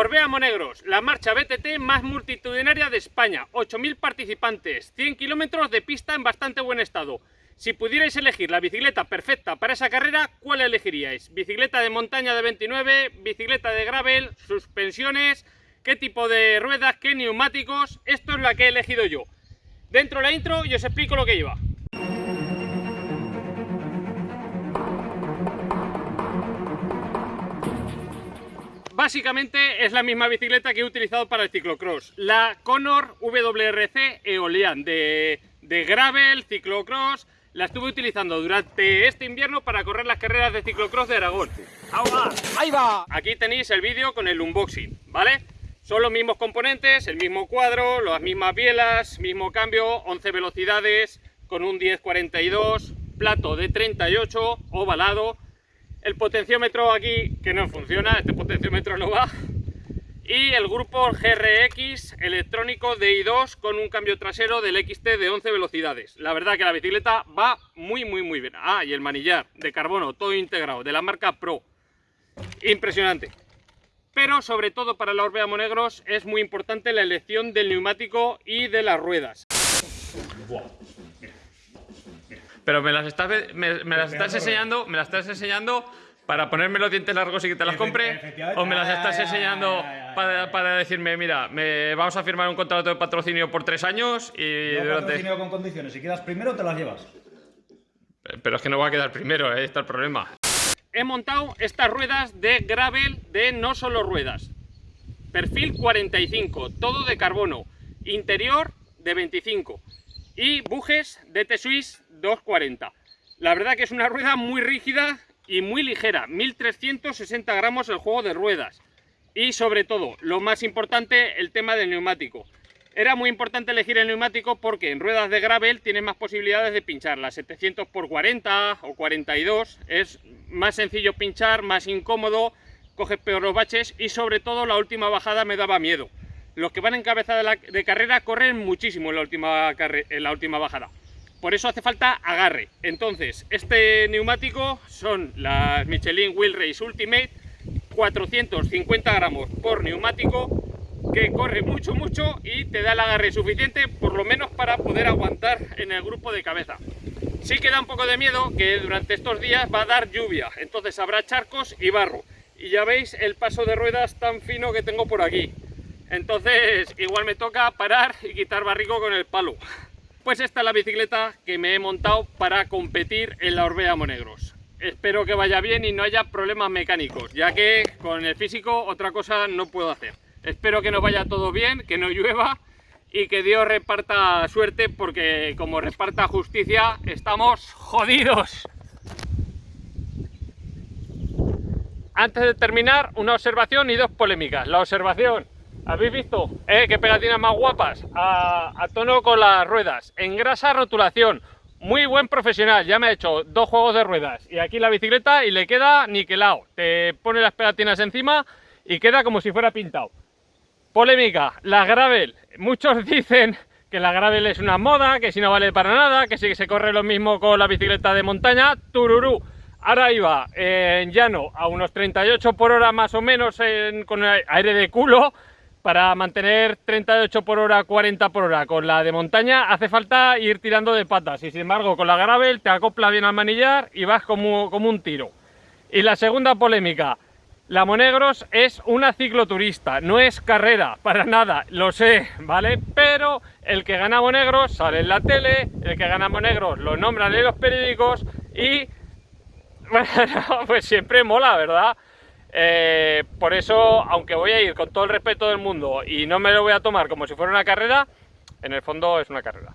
Orbea Monegros, la marcha BTT más multitudinaria de España, 8.000 participantes, 100 kilómetros de pista en bastante buen estado. Si pudierais elegir la bicicleta perfecta para esa carrera, ¿cuál elegiríais? ¿Bicicleta de montaña de 29, bicicleta de gravel, suspensiones, qué tipo de ruedas, qué neumáticos? Esto es la que he elegido yo. Dentro de la intro y os explico lo que lleva. Básicamente es la misma bicicleta que he utilizado para el ciclocross, la Conor WRC Eolian de, de gravel, ciclocross, la estuve utilizando durante este invierno para correr las carreras de ciclocross de Aragón. ¡Ahí va! Aquí tenéis el vídeo con el unboxing, ¿vale? Son los mismos componentes, el mismo cuadro, las mismas bielas, mismo cambio, 11 velocidades, con un 1042, plato de 38, ovalado, el potenciómetro aquí que no funciona, este potenciómetro no va, y el grupo GRX electrónico DI2 con un cambio trasero del XT de 11 velocidades. La verdad que la bicicleta va muy muy muy bien. Ah, y el manillar de carbono, todo integrado, de la marca Pro. Impresionante. Pero sobre todo para la Orbea Monegros es muy importante la elección del neumático y de las ruedas. Pero me las estás, me, me las estás enseñando, me las estás enseñando para ponerme los dientes largos y que te las compre, o me las estás enseñando para, para decirme, mira, me, vamos a firmar un contrato de patrocinio por tres años y durante... patrocinio con condiciones. Si quedas primero, te las llevas. Pero es que no voy a quedar primero, ahí está el problema. He montado estas ruedas de gravel de no solo ruedas. Perfil 45, todo de carbono. Interior de 25. Y bujes de T-Swiss 240. La verdad que es una rueda muy rígida y muy ligera. 1360 gramos el juego de ruedas. Y sobre todo, lo más importante, el tema del neumático. Era muy importante elegir el neumático porque en ruedas de gravel tienes más posibilidades de pinchar. Las 700 por 40 o 42 es más sencillo pinchar, más incómodo, coges peor los baches y sobre todo la última bajada me daba miedo. Los que van en cabeza de, carrera corren muchísimo en la, última la última bajada. Por eso hace falta agarre. Entonces, este neumático son las Michelin Wheel Race Ultimate, 450 gramos por neumático, que corre mucho, mucho y te da el agarre suficiente, por lo menos para poder aguantar en el grupo de cabeza. Sí que da un poco de miedo que durante estos días va a dar lluvia, entonces habrá charcos y barro. Y ya veis el paso de ruedas tan fino que tengo por aquí. Entonces igual me toca parar y quitar barrico con el palo. Pues esta es la bicicleta que me he montado para competir en la Orbea Monegros. Espero que vaya bien y no haya problemas mecánicos, ya que con el físico otra cosa no puedo hacer. Espero que nos vaya todo bien, que no llueva y que Dios reparta suerte porque como reparta justicia estamos jodidos. Antes de terminar, una observación y dos polémicas. La observación, ¿habéis visto? Eh, qué pegatinas más guapas, a, tono con las ruedas. Engrasa rotulación, muy buen profesional, ya me ha hecho dos juegos de ruedas y aquí la bicicleta y le queda niquelado. Te pone las pegatinas encima y queda como si fuera pintado. Polémica, la gravel. Muchos dicen que la gravel es una moda, que si no vale para nada, que que se corre lo mismo con la bicicleta de montaña. Tururú. Ahora iba en llano a unos 38 por hora más o menos en, con aire de culo para mantener 38 por hora, 40 por hora. Con la de montaña hace falta ir tirando de patas y sin embargo con la gravel te acopla bien al manillar y vas como, como un tiro. Y la segunda polémica, la Monegros es una cicloturista, no es carrera, para nada, lo sé, ¿vale? Pero el que gana Monegros sale en la tele, el que gana Monegros lo nombran en los periódicos y, bueno, pues siempre mola, ¿verdad? Eh, por eso, aunque voy a ir con todo el respeto del mundo y no me lo voy a tomar como si fuera una carrera, en el fondo es una carrera.